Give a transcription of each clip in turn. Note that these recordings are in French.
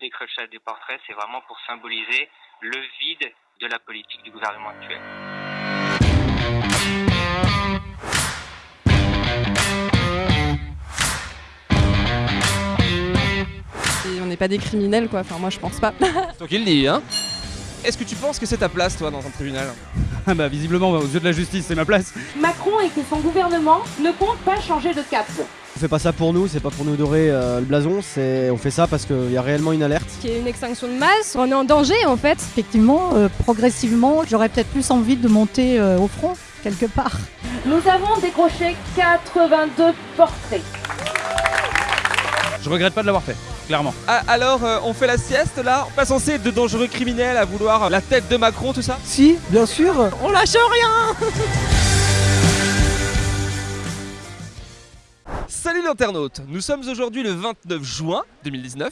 décrochage des portraits, c'est vraiment pour symboliser le vide de la politique du gouvernement actuel. Et on n'est pas des criminels, quoi. Enfin, moi, je pense pas. Toi qui le dis, hein Est-ce que tu penses que c'est ta place, toi, dans un tribunal? Ah bah visiblement, aux yeux de la justice, c'est ma place. Macron et que son gouvernement ne comptent pas changer de cap. On fait pas ça pour nous, c'est pas pour nous dorer euh, le blason, c'est on fait ça parce qu'il y a réellement une alerte. Qu'il y ait une extinction de masse, on est en danger, en fait. Effectivement, euh, progressivement, j'aurais peut-être plus envie de monter euh, au front, quelque part. Nous avons décroché 82 portraits. Je regrette pas de l'avoir fait, clairement. Ah, alors, euh, on fait la sieste, là? Pas censé être de dangereux criminels à vouloir la tête de Macron, tout ça? Si, bien sûr On lâche rien Salut l'internaute Nous sommes aujourd'hui le 29 juin 2019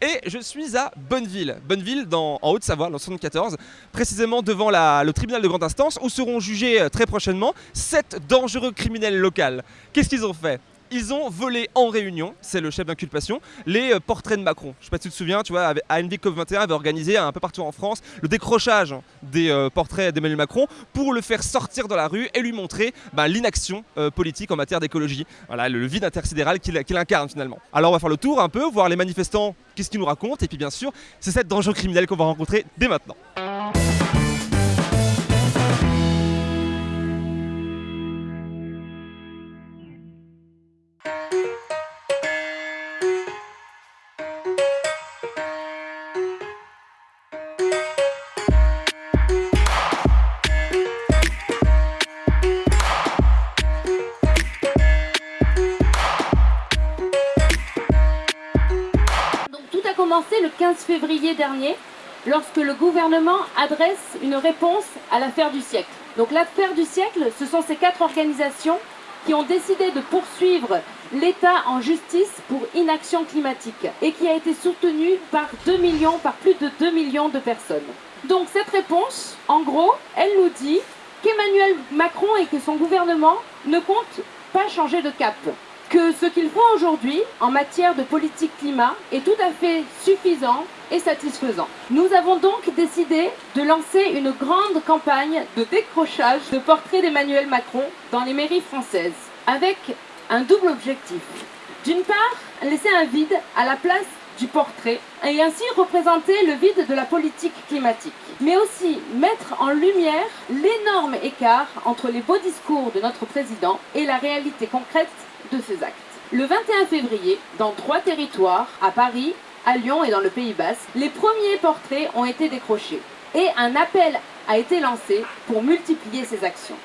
et je suis à Bonneville. Bonneville dans, en Haute-Savoie, dans le 74, précisément devant le tribunal de grande instance où seront jugés euh, très prochainement sept dangereux criminels locaux. Qu'est-ce qu'ils ont fait? Ils ont volé en réunion, c'est le chef d'inculpation, les euh, portraits de Macron. Je sais pas si tu te souviens, tu vois, avec- ANV COP21 avait organisé un peu partout en France le décrochage des euh, portraits d'Emmanuel Macron pour le faire sortir dans la rue et lui montrer bah, l'inaction euh, politique en matière d'écologie. Voilà, le, vide intersidéral qu'il incarne finalement. Alors on va faire le tour un peu, voir les manifestants, qu'est-ce qu'ils nous racontent, et puis bien sûr, c'est cette dangereux criminel qu'on va rencontrer dès maintenant. Commencé le 15 février dernier, lorsque le gouvernement adresse une réponse à l'affaire du siècle. Donc l'affaire du siècle, ce sont ces quatre organisations qui ont décidé de poursuivre l'État en justice pour inaction climatique et qui a été soutenue par 2 millions, par plus de 2 millions de personnes. Donc cette réponse, en gros, elle nous dit qu'Emmanuel Macron et que son gouvernement ne comptent pas changer de cap que ce qu'ils font aujourd'hui en matière de politique climat est tout à fait suffisant et satisfaisant. Nous avons donc décidé de lancer une grande campagne de décrochage de portraits d'Emmanuel Macron dans les mairies françaises, avec un double objectif. D'une part, laisser un vide à la place du portrait et ainsi représenter le vide de la politique climatique, mais aussi mettre en lumière l'énorme écart entre les beaux discours de notre président et la réalité concrète de ses actes. Le 21 février, dans trois territoires, à Paris, à Lyon et dans le Pays Basque, les premiers portraits ont été décrochés et un appel a été lancé pour multiplier ces actions.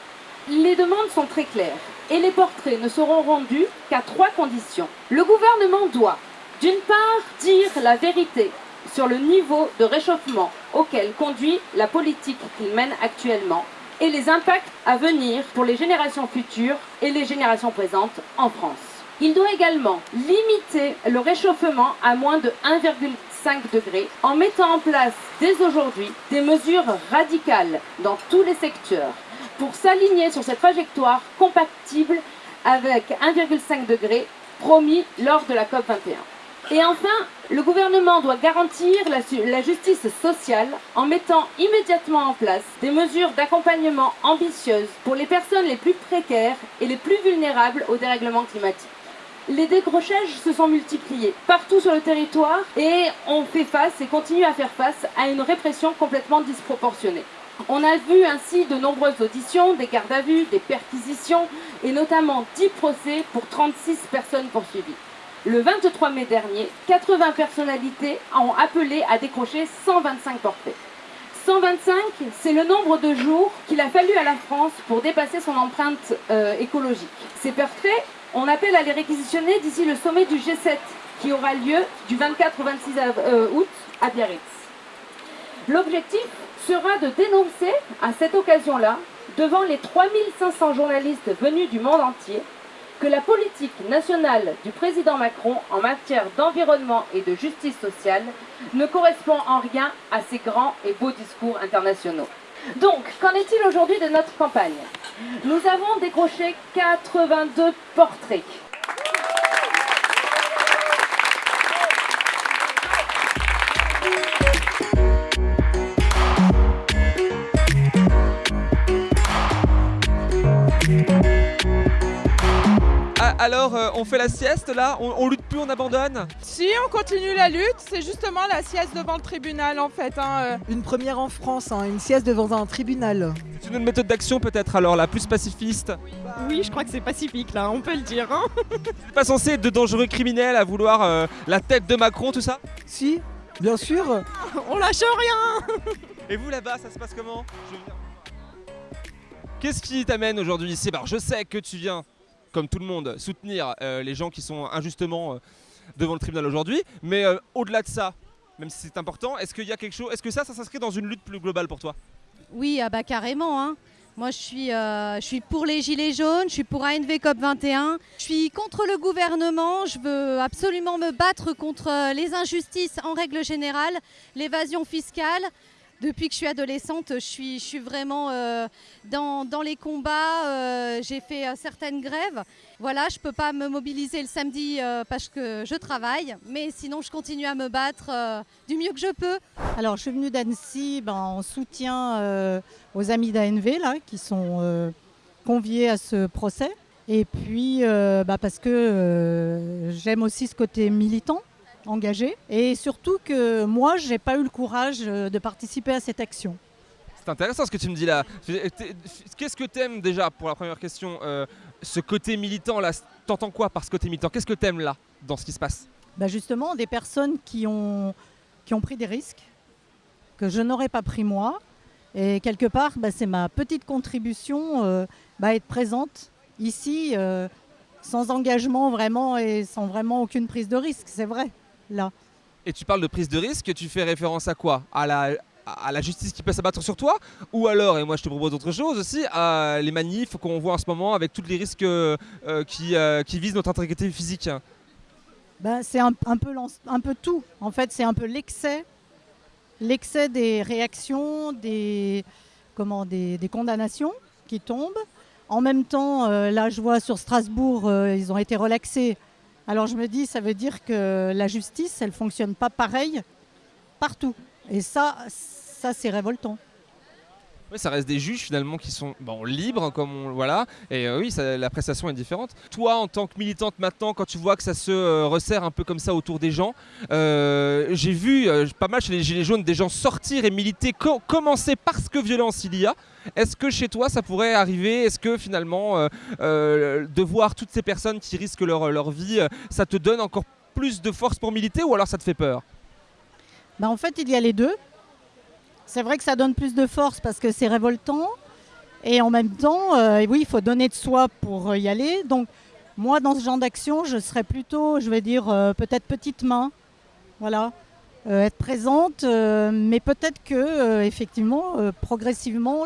Les demandes sont très claires et les portraits ne seront rendus qu'à trois conditions. Le gouvernement doit, d'une part, dire la vérité sur le niveau de réchauffement auquel conduit la politique qu'il mène actuellement et les impacts à venir pour les générations futures et les générations présentes en France. Il doit également limiter le réchauffement à moins de 1,5 degré en mettant en place dès aujourd'hui des mesures radicales dans tous les secteurs pour s'aligner sur cette trajectoire compatible avec 1,5 degré promis lors de la COP21. Et enfin, le gouvernement doit garantir la, justice sociale en mettant immédiatement en place des mesures d'accompagnement ambitieuses pour les personnes les plus précaires et les plus vulnérables au dérèglement climatique. Les décrochages se sont multipliés partout sur le territoire et on fait face et continue à faire face à une répression complètement disproportionnée. On a vu ainsi de nombreuses auditions, des gardes à vue, des perquisitions et notamment 10 procès pour 36 personnes poursuivies. Le 23 mai dernier, 80 personnalités ont appelé à décrocher 125 portraits. 125, c'est le nombre de jours qu'il a fallu à la France pour dépasser son empreinte euh, écologique. Ces portraits, on appelle à les réquisitionner d'ici le sommet du G7 qui aura lieu du 24 au 26 av- euh, août à Biarritz. L'objectif sera de dénoncer à cette occasion-là, devant les 3500 journalistes venus du monde entier, que la politique nationale du président Macron en matière d'environnement et de justice sociale ne correspond en rien à ses grands et beaux discours internationaux. Donc, qu'en est-il aujourd'hui de notre campagne? Nous avons décroché 82 portraits. Alors, euh, on fait la sieste là on, on lutte plus, on abandonne Si, on continue la lutte, c'est justement la sieste devant le tribunal en fait. hein, euh. Une première en France, hein, une sieste devant un tribunal. C'est une autre méthode d'action peut-être alors, la plus pacifiste Oui, je crois que c'est pacifique là, on peut le dire. hein. Pas censé être de dangereux criminels à vouloir euh, la tête de Macron, tout ça Si, bien sûr. on lâche rien Et vous là-bas, ça se passe comment? Qu'est-ce qui t'amène aujourd'hui ici Alors, Je sais que tu viens, comme tout le monde, soutenir euh, les gens qui sont injustement euh, devant le tribunal aujourd'hui, mais euh, au-delà de ça, même si c'est important, est-ce qu'il y a quelque chose, est-ce que ça, ça s'inscrit dans une lutte plus globale pour toi? Oui, ah bah carrément. hein. Moi, je suis, je suis pour les Gilets jaunes, je suis pour ANV COP 21, je suis contre le gouvernement, je veux absolument me battre contre les injustices en règle générale, l'évasion fiscale. Depuis que je suis adolescente, je suis, vraiment euh, dans, dans les combats, euh, j'ai fait euh, certaines grèves. Voilà, je ne peux pas me mobiliser le samedi parce que je travaille, mais sinon je continue à me battre du mieux que je peux. Alors, je suis venue d'Annecy ben, en soutien aux amis d'ANV qui sont conviés à ce procès. Et puis, bah, parce que j'aime aussi ce côté militant, engagé. Et surtout que moi, je n'ai pas eu le courage euh, de participer à cette action. C'est intéressant ce que tu me dis là. Qu'est-ce que t'aimes déjà pour la première question euh, Ce côté militant là, t'entends quoi par ce côté militant? Qu'est-ce que t'aimes là dans ce qui se passe? Bah, justement, des personnes qui ont, qui ont pris des risques que je n'aurais pas pris moi. Et quelque part, bah, c'est ma petite contribution euh, bah, être présente ici euh, sans engagement vraiment et sans vraiment aucune prise de risque, c'est vrai, là. Et tu parles de prise de risque, tu fais référence à quoi? À la, à la justice qui peut s'abattre sur toi? Ou alors, et moi je te propose autre chose aussi, à les manifs qu'on voit en ce moment avec tous les risques euh, euh, qui, euh, qui visent notre intégrité physique Bah, c'est un, un peu un peu tout. En fait, c'est un peu l'excès, l'excès des réactions, des, comment, des, des condamnations qui tombent. En même temps, euh, là, je vois sur Strasbourg, euh, ils ont été relaxés. Alors je me dis, ça veut dire que la justice, elle fonctionne pas pareil partout. Et ça, ça c'est révoltant. Oui, ça reste des juges finalement qui sont bon, libres, comme on voilà, et euh, oui, la prestation est différente. Toi, en tant que militante maintenant, quand tu vois que ça se euh, resserre un peu comme ça autour des gens, euh, j'ai vu pas mal chez les Gilets jaunes des gens sortir et militer, co- commencer parce que violence il y a. Est-ce que chez toi ça pourrait arriver? Est-ce que finalement, de voir toutes ces personnes qui risquent leur, leur vie, ça te donne encore plus de force pour militer ou alors ça te fait peur? Bah, en fait, il y a les deux. C'est vrai que ça donne plus de force parce que c'est révoltant. Et en même temps, euh, oui, il faut donner de soi pour euh, y aller. Donc, moi, dans ce genre d'action, je serais plutôt, je vais dire, euh, peut-être petite main. Voilà. Être présente. mais peut-être que, effectivement, progressivement,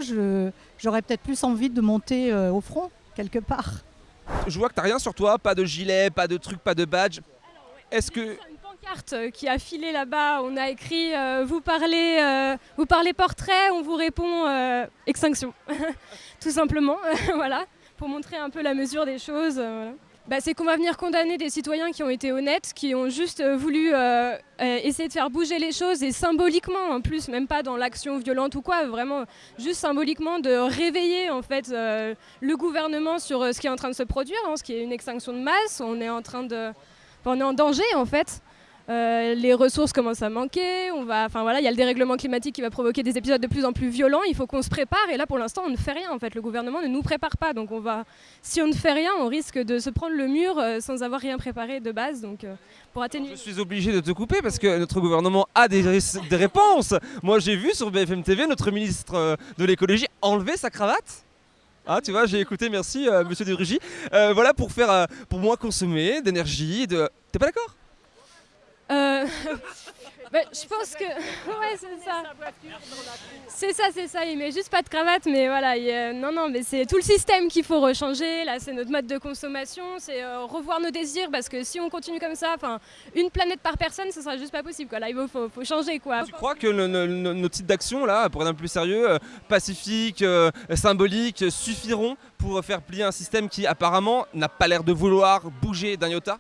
j'aurais peut-être plus envie de monter au front, quelque part. Je vois que t'as rien sur toi, pas de gilet, pas de truc, pas de badge. Est-ce que pancarte qui a filé là-bas, on a écrit euh, vous parlez euh, vous parlez portrait, on vous répond euh, extinction. Tout simplement, voilà, pour montrer un peu la mesure des choses. Bah, c'est qu'on va venir condamner des citoyens qui ont été honnêtes, qui ont juste voulu essayer de faire bouger les choses et symboliquement en plus, même pas dans l'action violente ou quoi, vraiment juste symboliquement de réveiller en fait le gouvernement sur ce qui est en train de se produire, hein, ce qui est une extinction de masse. On est en train de on est en danger en fait. Euh, les ressources commencent à manquer. On va, enfin voilà, il y a le dérèglement climatique qui va provoquer des épisodes de plus en plus violents. Il faut qu'on se prépare. Et là, pour l'instant, on ne fait rien. En fait, le gouvernement ne nous prépare pas. Donc, on va, si on ne fait rien, on risque de se prendre le mur euh, sans avoir rien préparé de base. Donc, euh, pour atténuer. Je suis obligé de te couper parce que notre gouvernement a des, ré- des réponses. Moi, j'ai vu sur BFM TV notre ministre de l'écologie enlever sa cravate. Ah, tu vois, j'ai écouté, merci, euh, monsieur de Rugy. Euh, voilà, pour faire, euh, pour moins consommer d'énergie. De... T'es pas d'accord? Euh, bah, je pense que. Ouais, c'est ça. C'est ça, c'est ça. Il met juste pas de cravate, mais voilà. Non, non, mais c'est tout le système qu'il faut rechanger. Là, c'est notre mode de consommation. C'est euh, revoir nos désirs parce que si on continue comme ça, enfin, une planète par personne, ce sera juste pas possible. Quoi. Là, il faut, changer, quoi. Tu crois que nos titres d'action, là, pour être un peu plus sérieux, euh, pacifiques, euh, symboliques, suffiront pour faire plier un système qui, apparemment, n'a pas l'air de vouloir bouger d'un iota?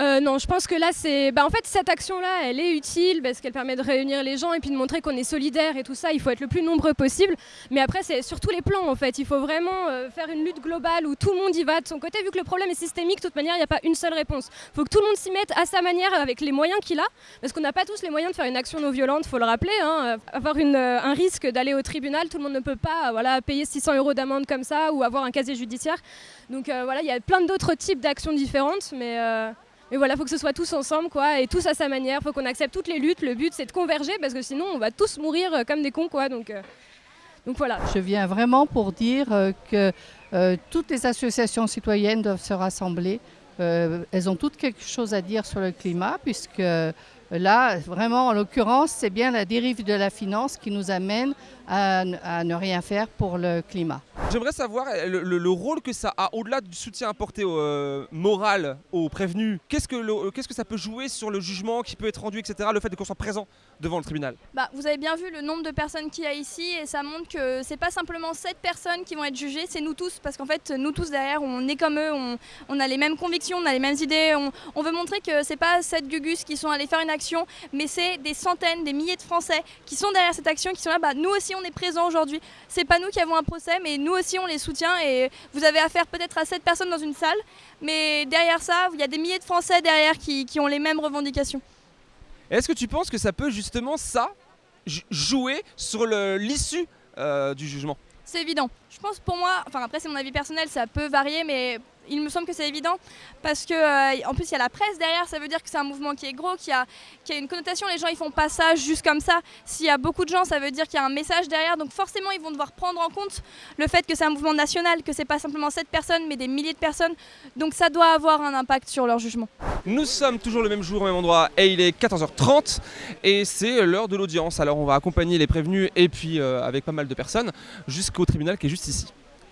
Euh, non, je pense que là, c'est. Bah, en fait, cette action-là, elle est utile parce qu'elle permet de réunir les gens et puis de montrer qu'on est solidaire et tout ça. Il faut être le plus nombreux possible. Mais après, c'est sur tous les plans, en fait. Il faut vraiment euh, faire une lutte globale où tout le monde y va de son côté. Vu que le problème est systémique, de toute manière, il n'y a pas une seule réponse. Il faut que tout le monde s'y mette à sa manière avec les moyens qu'il a. Parce qu'on n'a pas tous les moyens de faire une action non violente, faut le rappeler. hein. Avoir euh, un risque d'aller au tribunal, tout le monde ne peut pas voilà, payer 600 euros d'amende comme ça ou avoir un casier judiciaire. Donc voilà, il y a plein d'autres types d'actions différentes. Mais. Mais voilà, il faut que ce soit tous ensemble, quoi, et tous à sa manière. Faut qu'on accepte toutes les luttes. Le but, c'est de converger, parce que sinon, on va tous mourir euh, comme des cons, quoi. Donc, euh, donc voilà. Je viens vraiment pour dire euh, que toutes les associations citoyennes doivent se rassembler. Elles ont toutes quelque chose à dire sur le climat, puisque là, vraiment, en l'occurrence, c'est bien la dérive de la finance qui nous amène à, ne rien faire pour le climat. J'aimerais savoir euh, le, le- le rôle que ça a, au-delà du soutien apporté au, euh, moral aux prévenus, qu'est-ce que, le- qu'est-ce que ça peut jouer sur le jugement qui peut être rendu, etc., le fait qu'on soit présent devant le tribunal? Bah, vous avez bien vu le nombre de personnes qu'il y a ici et ça montre que c'est pas simplement sept personnes qui vont être jugées, c'est nous tous parce qu'en fait nous tous derrière on est comme eux, on, on a les mêmes convictions, on a les mêmes idées, on, on veut montrer que c'est pas sept gugus qui sont allés faire une action, mais c'est des centaines, des milliers de Français qui sont derrière cette action, qui sont là, bah, nous aussi on est présents aujourd'hui, c'est pas nous qui avons un procès mais nous aussi on les soutient et vous avez affaire peut-être à sept personnes dans une salle, mais derrière ça il y a des milliers de Français derrière qui, qui ont les mêmes revendications. Est-ce que tu penses que ça peut justement, ça, jouer sur l'issue euh, du jugement? C'est évident. Je pense pour moi, enfin après c'est mon avis personnel, ça peut varier, mais il me semble que c'est évident parce que euh, en plus il y a la presse derrière, ça veut dire que c'est un mouvement qui est gros, qui a, a une connotation. Les gens ils font pas ça juste comme ça. S'il y a beaucoup de gens, ça veut dire qu'il y a un message derrière. Donc forcément ils vont devoir prendre en compte le fait que c'est un mouvement national, que c'est pas simplement 7 personnes, mais des milliers de personnes. Donc ça doit avoir un impact sur leur jugement. Nous sommes toujours le même jour au même endroit et il est 14h30 et c'est l'heure de l'audience. Alors on va accompagner les prévenus et puis euh, avec pas mal de personnes jusqu'au tribunal qui est juste ici.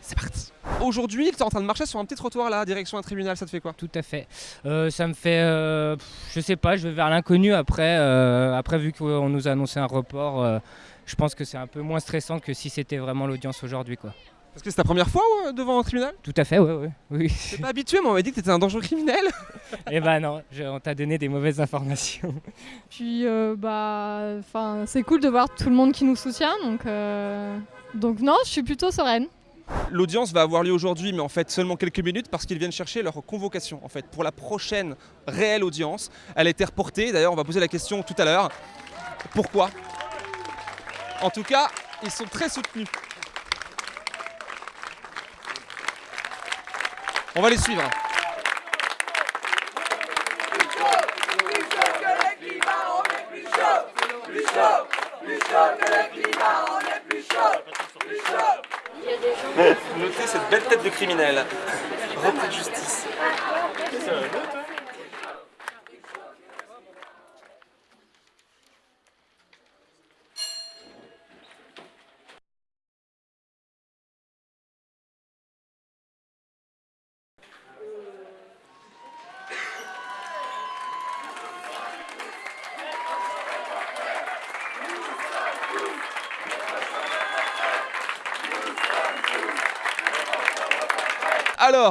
C'est parti. Aujourd'hui, tu es en train de marcher sur un petit trottoir là, direction un tribunal, ça te fait quoi Tout à fait. Euh, ça me fait, euh, je sais pas, je vais vers l'inconnu après. euh, après, vu qu'on nous a annoncé un report, euh, je pense que c'est un peu moins stressant que si c'était vraiment l'audience aujourd'hui, quoi. Parce que c'est ta première fois devant un tribunal? Tout à fait, ouais, ouais, oui. T'es pas habitué, mais on m'a dit que t'étais un dangereux criminel. Eh ben non, je- on t'a donné des mauvaises informations. Puis euh, bah, enfin, c'est cool de voir tout le monde qui nous soutient, donc euh, donc non, je suis plutôt sereine. L'audience va avoir lieu aujourd'hui, mais en fait seulement quelques minutes parce qu'ils viennent chercher leur convocation en fait pour la prochaine réelle audience. Elle a été reportée. D'ailleurs, on va poser la question tout à l'heure. Pourquoi? En tout cas, ils sont très soutenus. On va les suivre. Notez cette belle tête de criminel. Repris de justice.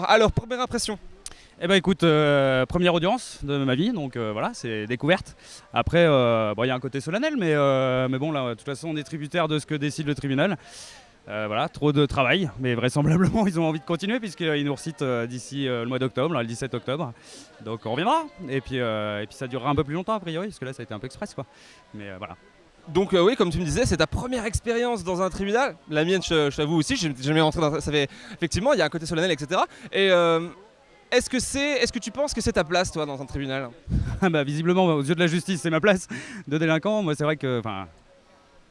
Alors, première impression. Eh ben écoute, euh, première audience de ma vie, donc euh, voilà, c'est découverte. Après, euh, il y a un côté solennel, mais, mais bon, là, de toute façon, on est tributaire de ce que décide le tribunal. Voilà, trop de travail, mais vraisemblablement, ils ont envie de continuer puisqu'ils nous recitent d'ici le mois d'octobre, le 17 octobre. Donc on reviendra, et puis, et puis ça durera un peu plus longtemps a priori, parce que là, ça a été un peu express, quoi. Mais voilà. Donc euh, oui, comme tu me disais, c'est ta première expérience dans un tribunal. La mienne, je, je t'avoue aussi, j'ai jamais rentré dans ça fait effectivement, il y a un côté solennel, etc. Et euh, est-ce que c'est, est-ce que tu penses que c'est ta place, toi, dans un tribunal? Ah bah, visiblement, aux yeux de la justice, c'est ma place de délinquant. Moi, c'est vrai que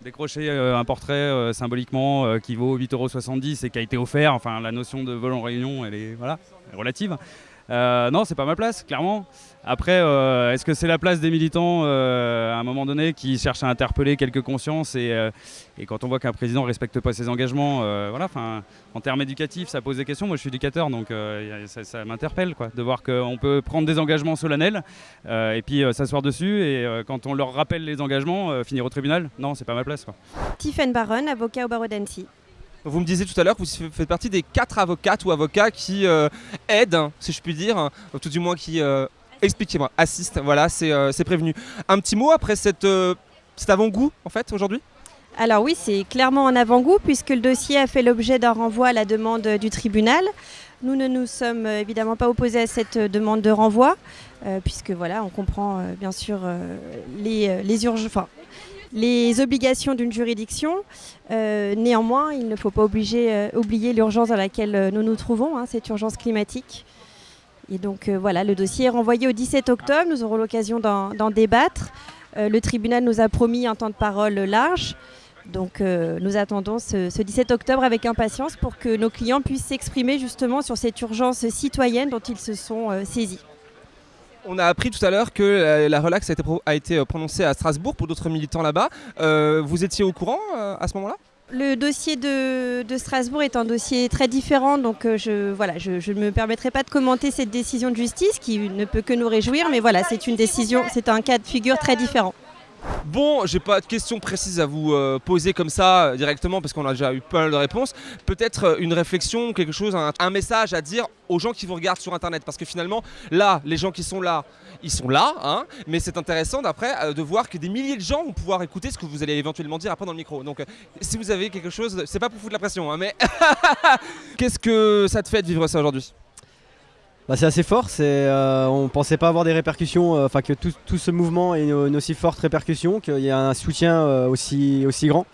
décrocher euh, un portrait symboliquement qui vaut 8,70€ et qui a été offert, enfin, la notion de vol en réunion, elle est voilà, relative. Euh, non, c'est pas ma place, clairement. Après, euh, est-ce que c'est la place des militants euh, à un moment donné qui cherchent à interpeller quelques consciences et, euh, quand on voit qu'un président ne respecte pas ses engagements, voilà, en termes éducatifs, ça pose des questions. Moi, je suis éducateur, donc ça, m'interpelle, de voir qu'on peut prendre des engagements solennels et puis s'asseoir dessus et quand on leur rappelle les engagements, finir au tribunal, non, c'est pas ma place, quoi. Tiffen Baron, avocat au barreau d'Annecy. Vous me disiez tout à l'heure que vous faites partie des quatre avocates ou avocats qui euh, aident, si je puis dire, ou tout du moins qui euh, Expliquez-moi, assiste, voilà, c'est euh, c'est prévenu. Un petit mot après cette, euh, cet avant-goût, en fait, aujourd'hui? Alors oui, c'est clairement en avant-goût puisque le dossier a fait l'objet d'un renvoi à la demande du tribunal. Nous ne nous sommes évidemment pas opposés à cette demande de renvoi puisque voilà, on comprend bien sûr les, les urgences. Les obligations d'une juridiction. Euh, néanmoins, il ne faut pas euh, oublier l'urgence dans laquelle euh, nous nous trouvons, hein, cette urgence climatique. Et donc voilà, le dossier est renvoyé au 17 octobre. Nous aurons l'occasion d'en débattre. Le tribunal nous a promis un temps de parole large. Donc nous attendons ce, ce 17 octobre avec impatience pour que nos clients puissent s'exprimer justement sur cette urgence citoyenne dont ils se sont saisis. On a appris tout à l'heure que la, la relax a été, euh, prononcée à Strasbourg pour d'autres militants là-bas. Euh, vous étiez au courant euh, à ce moment-là? Le dossier de, Strasbourg est un dossier très différent, donc je, voilà, je ne me permettrai pas de commenter cette décision de justice qui ne peut que nous réjouir, mais voilà, c'est une décision, c'est un cas de figure très différent. Bon, j'ai pas de questions précises à vous euh, poser comme ça euh, directement parce qu'on a déjà eu pas mal de réponses. Peut-être euh, une réflexion, quelque chose, un, message à dire aux gens qui vous regardent sur internet parce que finalement, là, les gens qui sont là, ils sont là, hein, mais c'est intéressant d'après de voir que des milliers de gens vont pouvoir écouter ce que vous allez éventuellement dire après dans le micro. Donc, si vous avez quelque chose, c'est pas pour foutre la pression, hein, mais qu'est-ce que ça te fait de vivre ça aujourd'hui? Bah, c'est assez fort, c'est, euh, on pensait pas avoir des répercussions, euh, enfin que tout, ce mouvement ait une, aussi forte répercussion, qu'il y a un soutien euh, aussi, aussi grand.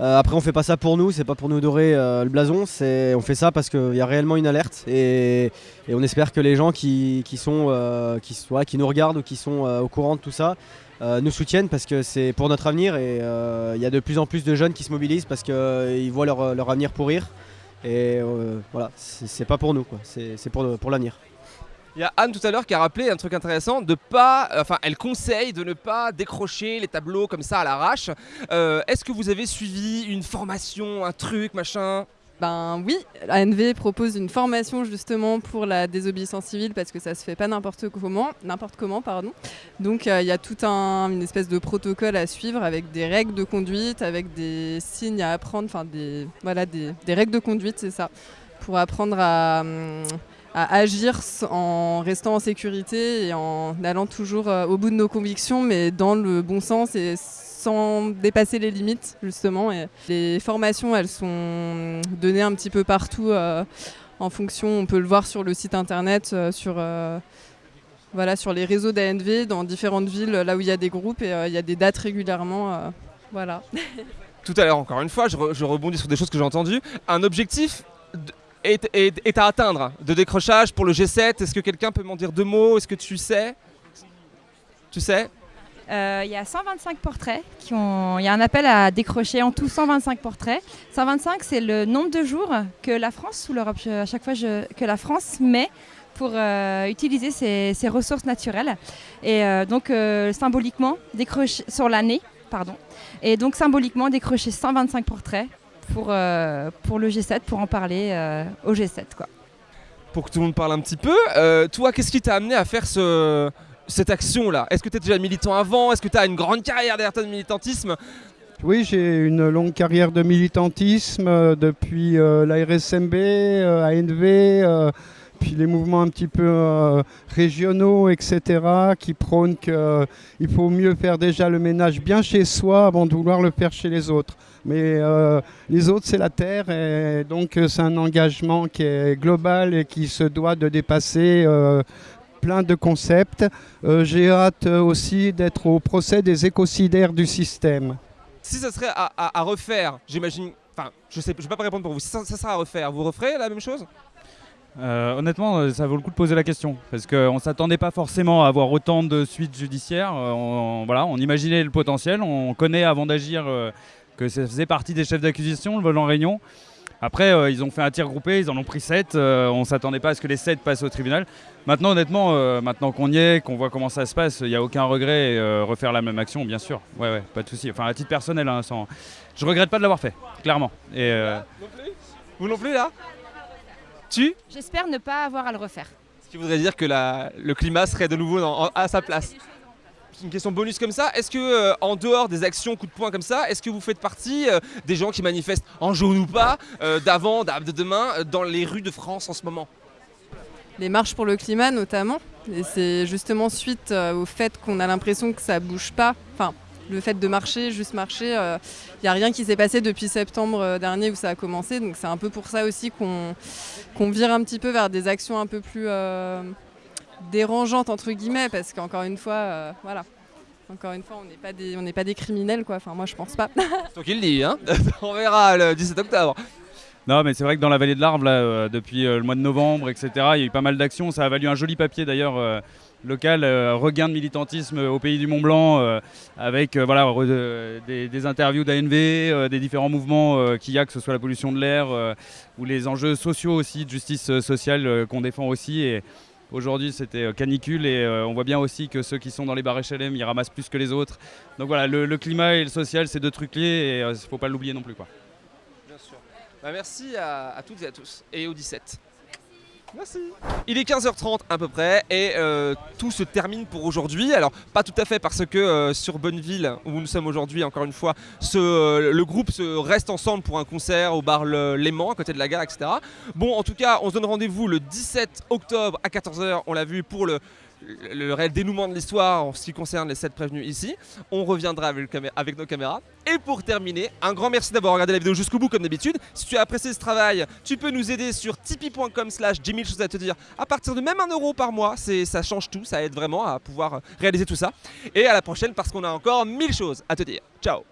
Euh, après on fait pas ça pour nous, c'est pas pour nous dorer le blason, on fait ça parce qu'il y a réellement une alerte et, on espère que les gens qui, sont, qui, qui nous regardent ou qui sont au courant de tout ça nous soutiennent parce que c'est pour notre avenir et il y a de plus en plus de jeunes qui se mobilisent parce qu'ils voient leur, leur avenir pourrir. Et euh, voilà, c'est pas pour nous, c'est pour, pour l'avenir. Il y a Anne tout à l'heure qui a rappelé un truc intéressant, de pas, enfin elle conseille de ne pas décrocher les tableaux comme ça à l'arrache. Euh, Est-ce que vous avez suivi une formation, un truc, machin? Ben oui, ANV propose une formation justement pour la désobéissance civile parce que ça se fait pas n'importe comment, n'importe comment pardon. Donc euh, il y a tout un une espèce de protocole à suivre avec des règles de conduite, avec des signes à apprendre, enfin des voilà des, règles de conduite, c'est ça, pour apprendre à hum, à agir en restant en sécurité et en allant toujours euh, au bout de nos convictions, mais dans le bon sens et sans dépasser les limites, justement. Les formations, elles sont données un petit peu partout euh, en fonction, on peut le voir sur le site internet, euh, sur, euh, voilà, sur les réseaux d'ANV, dans différentes villes, là où il y a des groupes, et il y a des dates régulièrement. voilà. Tout à l'heure, encore une fois, je, re- je rebondis sur des choses que j'ai entendues. Un objectif est, est- à atteindre de décrochage pour le G7. Est-ce que quelqu'un peut m'en dire deux mots? Est-ce que tu sais? Tu sais? Il y a 125 portraits. Il y a un appel à décrocher en tout 125 portraits. 125, c'est le nombre de jours que la France, ou l'Europe, à chaque fois que la France met pour euh, utiliser ses, ressources naturelles. Et euh, donc, euh, symboliquement, décrocher sur l'année, pardon. Et donc, symboliquement, décrocher 125 portraits pour, euh, pour le G7, pour en parler euh, au G7. Quoi. Pour que tout le monde parle un petit peu, euh, toi, qu'est-ce qui t'a amené à faire ce, cette action-là Est-ce que tu étais déjà militant avant? Est-ce que tu as une grande carrière derrière de militantisme? Oui, j'ai une longue carrière de militantisme euh, depuis euh, la RSMB, euh, ANV, euh, puis les mouvements un petit peu régionaux, etc., qui prônent qu'il faut mieux faire déjà le ménage bien chez soi avant de vouloir le faire chez les autres. Mais les autres, c'est la terre, et donc c'est un engagement qui est global et qui se doit de dépasser plein de concepts. Euh, J'ai hâte euh, aussi d'être au procès des écocidaires du système. Si ça serait à, à- à refaire, j'imagine. Enfin, je sais, je vais pas répondre pour vous. Si ça, ça sera à refaire, vous referez la même chose? Euh, honnêtement, ça vaut le coup de poser la question parce qu'on ne s'attendait pas forcément à avoir autant de suites judiciaires. On, voilà, on imaginait le potentiel, on connaît avant d'agir euh, que ça faisait partie des chefs d'accusation, le vol en réunion. Après, euh, ils ont fait un tir groupé, ils en ont pris 7. on ne s'attendait pas à ce que les 7 passent au tribunal. Maintenant, honnêtement, euh, maintenant qu'on y est, qu'on voit comment ça se passe, il n'y a aucun regret. et, euh, refaire la même action, bien sûr. Ouais, ouais, pas de souci. Enfin, à titre personnel, hein, sans... je regrette pas de l'avoir fait, clairement. Et, euh, Vous non plus là? Tu? J'espère ne pas avoir à le refaire. Ce qui voudrait dire que la- le climat serait de nouveau dans- à sa place. Une question bonus comme ça. Est-ce que, euh, en dehors des actions coup de poing comme ça, est-ce que vous faites partie euh, des gens qui manifestent en jaune ou pas, euh, d'avant, d'a- de demain, dans les rues de France en ce moment? Les marches pour le climat notamment. Et c'est justement suite au fait qu'on a l'impression que ça bouge pas. Enfin, le fait de marcher, juste marcher, il n'y a rien qui s'est passé depuis septembre dernier où ça a commencé. Donc c'est un peu pour ça aussi qu'on vire un petit peu vers des actions un peu plus dérangeantes entre guillemets, parce qu'encore une fois, euh, voilà. Encore une fois, on n'est pas des, on n'est pas des criminels, quoi. Enfin, moi, je pense pas. C'est toi qui le dis, hein On verra le 17 octobre. Non, mais c'est vrai que dans la vallée de l'Arve, là, euh, depuis euh, le mois de novembre, etc., il y a eu pas mal d'actions. Ça a valu un joli papier d'ailleurs euh, local, euh, regain de militantisme au pays du Mont Blanc, euh, avec euh, voilà, re- des, des interviews d'ANV, euh, des différents mouvements euh, qu'il y a, que ce soit la pollution de l'air euh, ou les enjeux sociaux aussi, de justice sociale euh, qu'on défend aussi. Et aujourd'hui, c'était euh, canicule et euh, on voit bien aussi que ceux qui sont dans les bars HLM, ils ramassent plus que les autres. Donc voilà, le, climat et le social, c'est deux trucs clés et il ne faut pas l'oublier non plus. Quoi. Bien sûr. Bah, merci à, à toutes et à tous. Et au 17. Merci. Il est 15h30 à peu près et euh, tout se termine pour aujourd'hui. Alors pas tout à fait parce que euh, sur Bonneville où nous sommes aujourd'hui encore une fois, euh, le groupe se reste ensemble pour un concert au bar Léman à côté de la gare, etc. Bon en tout cas on se donne rendez-vous le 17 octobre à 14h, on l'a vu pour le, le, réel dénouement de l'histoire en ce qui concerne les 7 prévenus ici. On reviendra avec, nos caméras. Et pour terminer, un grand merci d'avoir regardé la vidéo jusqu'au bout comme d'habitude. Si tu as apprécié ce travail, tu peux nous aider sur tipeee.com slash j'ai mille choses à te dire. À partir de même un euro par mois, ça change tout, ça aide vraiment à pouvoir réaliser tout ça. Et à la prochaine parce qu'on a encore mille choses à te dire. Ciao